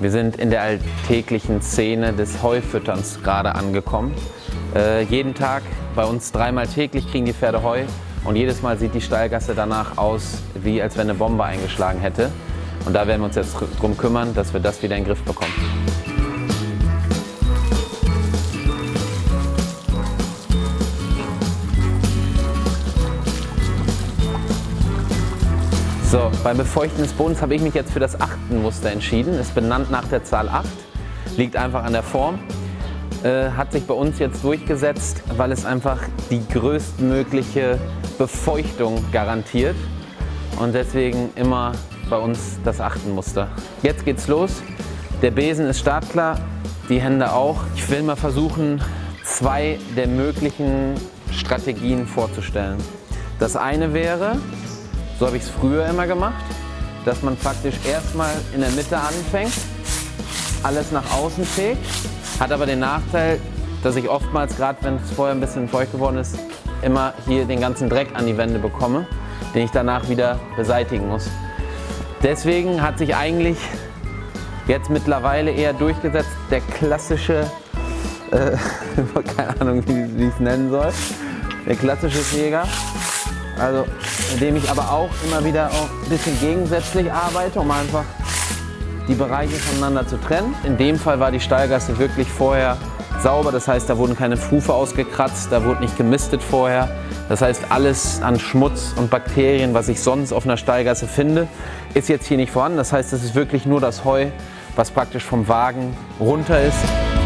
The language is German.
Wir sind in der alltäglichen Szene des Heufütterns gerade angekommen. Äh, jeden Tag, bei uns dreimal täglich kriegen die Pferde Heu und jedes Mal sieht die Stallgasse danach aus, wie als wenn eine Bombe eingeschlagen hätte. Und da werden wir uns jetzt drum kümmern, dass wir das wieder in den Griff bekommen. So, beim Befeuchten des Bodens habe ich mich jetzt für das Achtenmuster entschieden. Ist benannt nach der Zahl 8, liegt einfach an der Form. Äh, hat sich bei uns jetzt durchgesetzt, weil es einfach die größtmögliche Befeuchtung garantiert. Und deswegen immer bei uns das Achtenmuster. Jetzt geht's los. Der Besen ist startklar, die Hände auch. Ich will mal versuchen, zwei der möglichen Strategien vorzustellen. Das eine wäre, so habe ich es früher immer gemacht, dass man praktisch erstmal in der Mitte anfängt, alles nach außen fegt, hat aber den Nachteil, dass ich oftmals, gerade wenn es vorher ein bisschen feucht geworden ist, immer hier den ganzen Dreck an die Wände bekomme, den ich danach wieder beseitigen muss. Deswegen hat sich eigentlich jetzt mittlerweile eher durchgesetzt der klassische, äh, keine Ahnung wie ich es nennen soll, der klassische Jäger. Also indem ich aber auch immer wieder auch ein bisschen gegensätzlich arbeite, um einfach die Bereiche voneinander zu trennen. In dem Fall war die Stallgasse wirklich vorher sauber, das heißt, da wurden keine Fufe ausgekratzt, da wurde nicht gemistet vorher. Das heißt, alles an Schmutz und Bakterien, was ich sonst auf einer Stallgasse finde, ist jetzt hier nicht vorhanden. Das heißt, es ist wirklich nur das Heu, was praktisch vom Wagen runter ist.